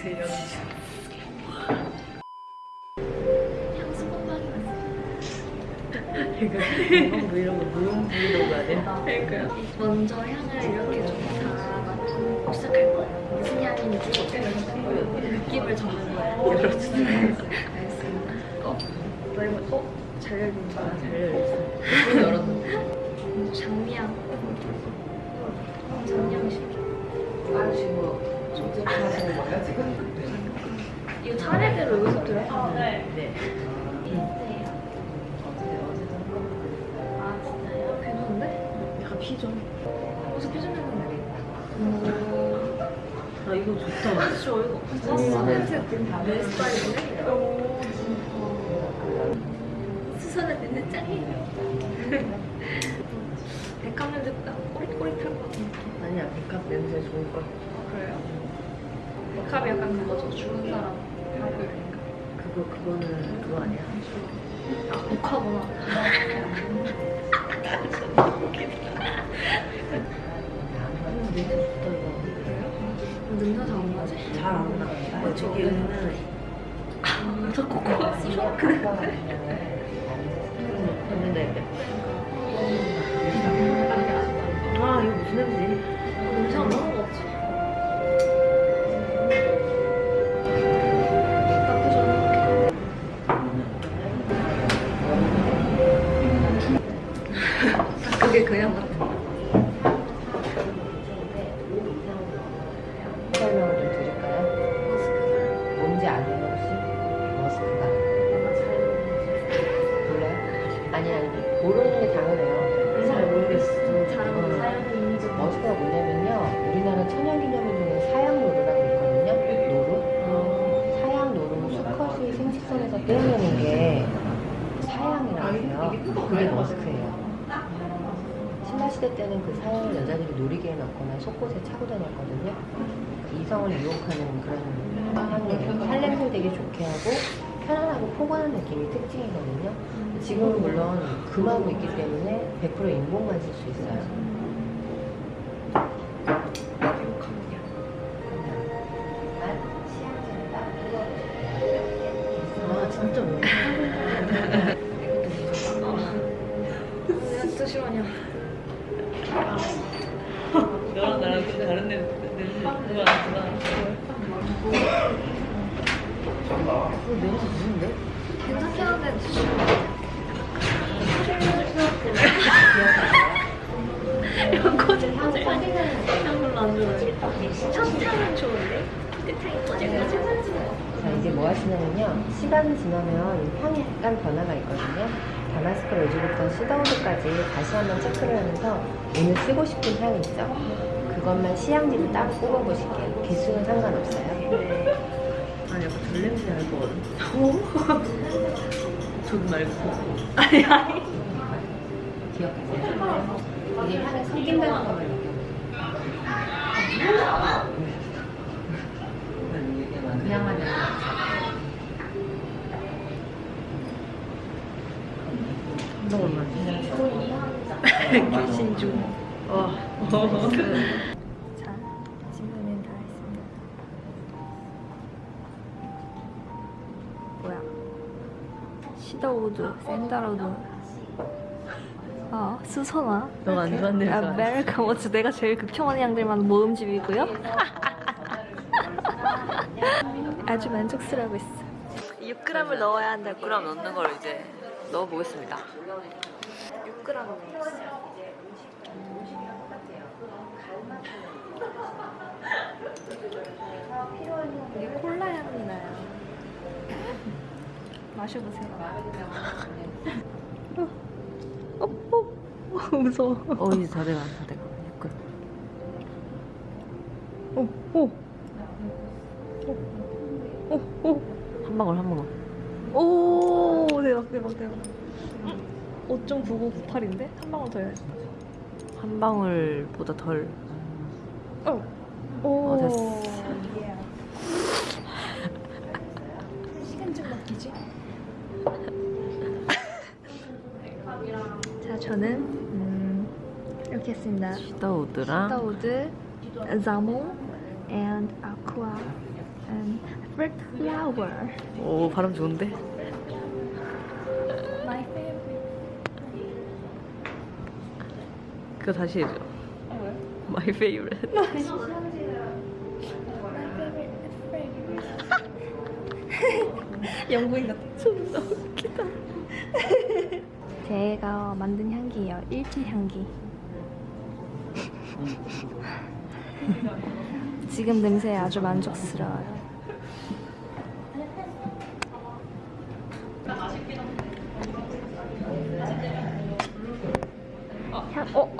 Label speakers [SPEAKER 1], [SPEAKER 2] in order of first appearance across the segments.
[SPEAKER 1] 제 연주.
[SPEAKER 2] 향수 뽀뽀하기
[SPEAKER 1] 그러니까 건강 브이로그 무용 브이로그 아니야?
[SPEAKER 2] 그러니까요. 먼저 향을 이렇게 좀다 맡고 시작할 거예요. 무슨 향인지 느낌을 적는 거예요.
[SPEAKER 1] 열어주세요.
[SPEAKER 2] 알겠습니다. 어? 너 이거 어? 잘 열린다.
[SPEAKER 1] 잘 열렸어. 문 열었는데.
[SPEAKER 2] 장미향. 장미향 실죠.
[SPEAKER 1] 아시 하시는 거예요 지금?
[SPEAKER 2] 이거 차례대로 여기서 들어요?
[SPEAKER 1] 네. 네.
[SPEAKER 2] 네. 아?
[SPEAKER 1] 아 이거 좋다.
[SPEAKER 2] 진짜 없어. 냄새 내 스타일이네? 수선은 냄새 짱이에요. 백합 냄새보다 꼬릿꼬릿할 것 느낌.
[SPEAKER 1] 아니야 백합 냄새 좋을 걸.
[SPEAKER 2] 그래요? 백합이 약간 그거죠. 죽은 사람 하고 이러니까.
[SPEAKER 1] 그거 그거는 그거 아니야?
[SPEAKER 2] 아, 복화구나.
[SPEAKER 1] 음, 냄새 좋다 이거.
[SPEAKER 2] 냄새 잘안 나지?
[SPEAKER 1] 잘 안 나. 어, 저기 은은
[SPEAKER 2] 저 코코아. 그래.
[SPEAKER 1] 했는데. 뭔지 아세요 혹시? 머스크가 몰라요? 아니 아니 모르는 게 당연해요. 잘 모르겠어.
[SPEAKER 2] 있는지
[SPEAKER 1] 머스크가 뭐냐면요. 우리나라 천연기념물 중에 사양노루라고 있거든요. 노루. 사양노루 수컷이 생식선에서 떼어내는 게 사양이라고 해요. 그게 머스크예요. 신라시대 때는 그 사양을 여자들이 놀이개에 넣거나 속옷에 차고 다녔거든요. 이성을 유혹하는 그런 향이에요. 살냄새를 되게 좋게 하고 편안하고 포근한 느낌이 특징이거든요. 지금은 물론 금하고 있기 때문에 100% 인공만 쓸 수 있어요. 아 진짜
[SPEAKER 2] 진짜 싫어하냐.
[SPEAKER 1] 너랑 나 랑좀 다른 그거 아니구나 그 냄새 무슨데?
[SPEAKER 2] 괜찮긴 한데 이런 거짓 거짓 이런 걸로 안 좋아해 첫탕은 좋은데 끝탕이 거짓 거짓
[SPEAKER 1] 자 이제 뭐 하시냐면요. 시간이 지나면 향이 약간 변화가 있거든요. 다마스크 로즈부터 시더우드까지 다시 한번 체크를 하면서 오늘 쓰고 싶은 향이 있죠 그것만 시향지를 따로 뽑아보실게요. 개수는 상관없어요. 아니 약간 덜 냄새 날 거거든 저도 말고.
[SPEAKER 2] 아니 아니.
[SPEAKER 1] 기억하세요 이게 향이 섞인다는 것만 느껴보세요 그 향만 느껴보세요 잠깐만 귀신 중 와.
[SPEAKER 2] 자 친구는 다 했습니다 뭐야 시더우드 샌다로드 아 수선화
[SPEAKER 1] 너가 안 아니야?
[SPEAKER 2] 아메리칸 워츠 내가 제일 극혐하는 양들만 모음집이고요 아주 만족스러워 있어 6g을 넣어야 한다고
[SPEAKER 1] 6g 넣는 걸 이제 넣어보겠습니다
[SPEAKER 2] 6g 넣었어요 이게 콜라 향이 나요 마셔보세요 어, 어, 어, 무서워
[SPEAKER 1] 어 이제 다 돼가 다 돼가 끝
[SPEAKER 2] 오, 오. 오, 오,
[SPEAKER 1] 한 방울 한 방울
[SPEAKER 2] 오. 오, 대박, 대박, 대박. 5.9998인데? 한 방울 더 해야지.
[SPEAKER 1] 한 방울보다 덜
[SPEAKER 2] 어. 오.
[SPEAKER 1] 어, 됐어.
[SPEAKER 2] 예. 시간 좀 맡기지? 자, 저는 음, 이렇게 했습니다.
[SPEAKER 1] 시더우드랑
[SPEAKER 2] Stoud, Zamo, and Aqua, and favorite flower.
[SPEAKER 1] 오 발음 좋은데?
[SPEAKER 2] My favorite.
[SPEAKER 1] 그거 다시 해줘. My favorite.
[SPEAKER 2] My favorite. 영국인 같아. 제가 만든 향기예요. 일지 향기. 지금 냄새에 아주 만족스러워요. 향, 어,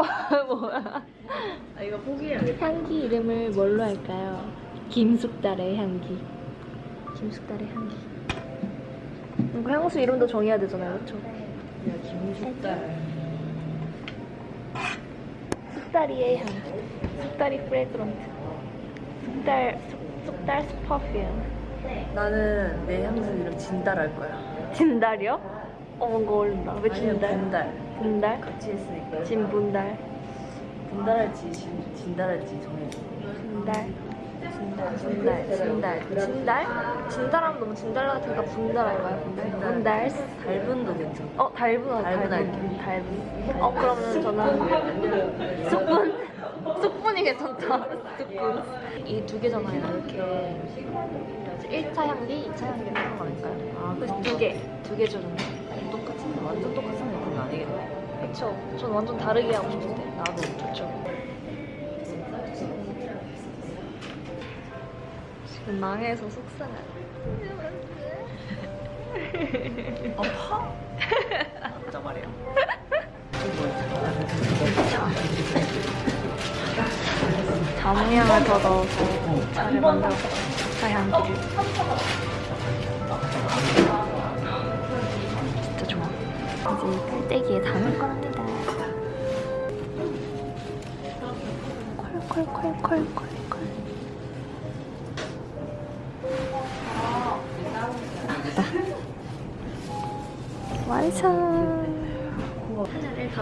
[SPEAKER 2] 뭐야?
[SPEAKER 1] 아 이거 포기해야겠다.
[SPEAKER 2] 향기 이름을 뭘로 할까요? 김숙달의 향기. 김숙달의 향기. 이거 향수 이름도 정해야 되잖아요, 그렇죠?
[SPEAKER 1] 야 김숙달.
[SPEAKER 2] 쑥다리의 향기. 쑥다리 fragrant. 쑥달, 쑥, 쑥달 perfume.
[SPEAKER 1] 나는 내 향수 이름 진달 할 거야.
[SPEAKER 2] 진달이요? 어, 뭔가 어울린다. 왜
[SPEAKER 1] 아니면
[SPEAKER 2] 진달?
[SPEAKER 1] 분달.
[SPEAKER 2] 분달?
[SPEAKER 1] 같이 했으니까.
[SPEAKER 2] 진분달.
[SPEAKER 1] 분달할지 진, 진달할지 정해줘.
[SPEAKER 2] 진달. 진달. 진달. 진달. 진달? 진달하면 너무 진달 같으니까 분달 할까요? 분달.
[SPEAKER 1] 달분도 괜찮아.
[SPEAKER 2] 어, 달분,
[SPEAKER 1] 달분
[SPEAKER 2] 달분. 달분. 어, 그러면 저는 쑥분? 쑥분이 괜찮다. 쑥분. 이 두 개잖아요, 이렇게. 1차 향기, 2차 향기를 하는 거 아닐까요?
[SPEAKER 1] 아,
[SPEAKER 2] 그래서 두 개, 두 개 주는 거.
[SPEAKER 1] 똑같은데 완전 똑같은 느낌은 아니겠네.
[SPEAKER 2] 그쵸. 전 완전 다르게 하고 싶은데.
[SPEAKER 1] 나도
[SPEAKER 2] 좋죠. 망해서 속상해.
[SPEAKER 1] 아파. 진짜 말이야.
[SPEAKER 2] 자몽향을 더 넣어서 차를 만들어 차 향기를. 진짜 좋아. 이제 깔때기에 담을 거랍니다. 콜콜콜콜콜콜.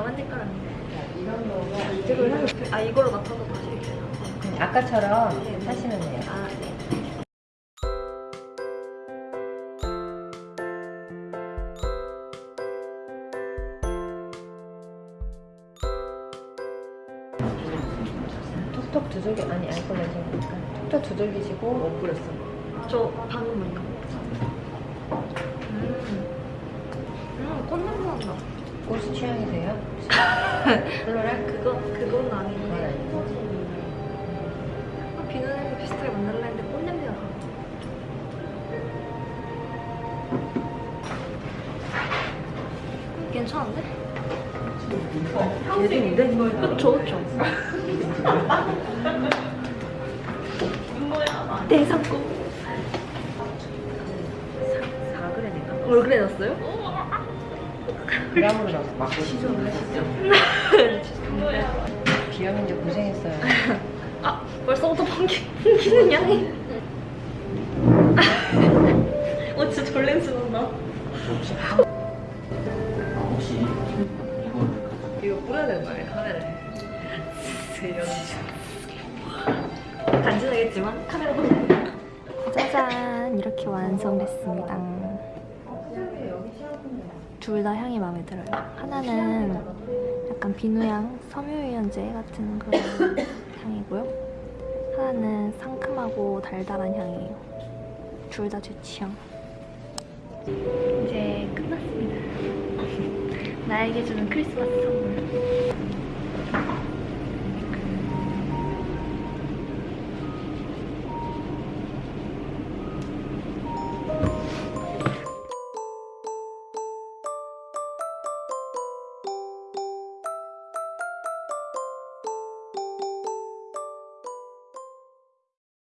[SPEAKER 2] 만들 거랍니다. 아 이걸로 맡아서 다시 이렇게.
[SPEAKER 1] 아까처럼 하시면 돼요.
[SPEAKER 2] 아 네.
[SPEAKER 1] 톡톡 두들기 아니 알콜 냄새니까 톡톡 두들기시고 못 뿌렸어.
[SPEAKER 2] 저 방금은요. 음, 음 꽃냄새 난다.
[SPEAKER 1] 꽃이 취향이세요? 플로랄?
[SPEAKER 2] 그거 그건 아닌데.
[SPEAKER 1] 아,
[SPEAKER 2] 비누 냄새 비슷하게 만들라 했는데 꽃 냄새가 나. 괜찮은데?
[SPEAKER 1] 예린인데?
[SPEAKER 2] 그쵸 그쵸. 내 상품.
[SPEAKER 1] 4g인가?
[SPEAKER 2] 뭘 그래놨어요?
[SPEAKER 1] 나서 막. 비염인데 고생했어요.
[SPEAKER 2] 아 벌써부터 풍기, 풍기는 향이. 어 진짜 졸 냄새 난다.
[SPEAKER 1] 이거 뿌려야 되는 거 아니에요? 카메라에.
[SPEAKER 2] 간지나겠지만 카메라 보세요. 짜잔 이렇게 완성됐습니다. 둘 다 향이 마음에 들어요. 하나는 약간 비누향, 섬유유연제 같은 그런 향이고요. 하나는 상큼하고 달달한 향이에요. 둘 다 제 취향. 이제 끝났습니다. 나에게 주는 크리스마스 선물.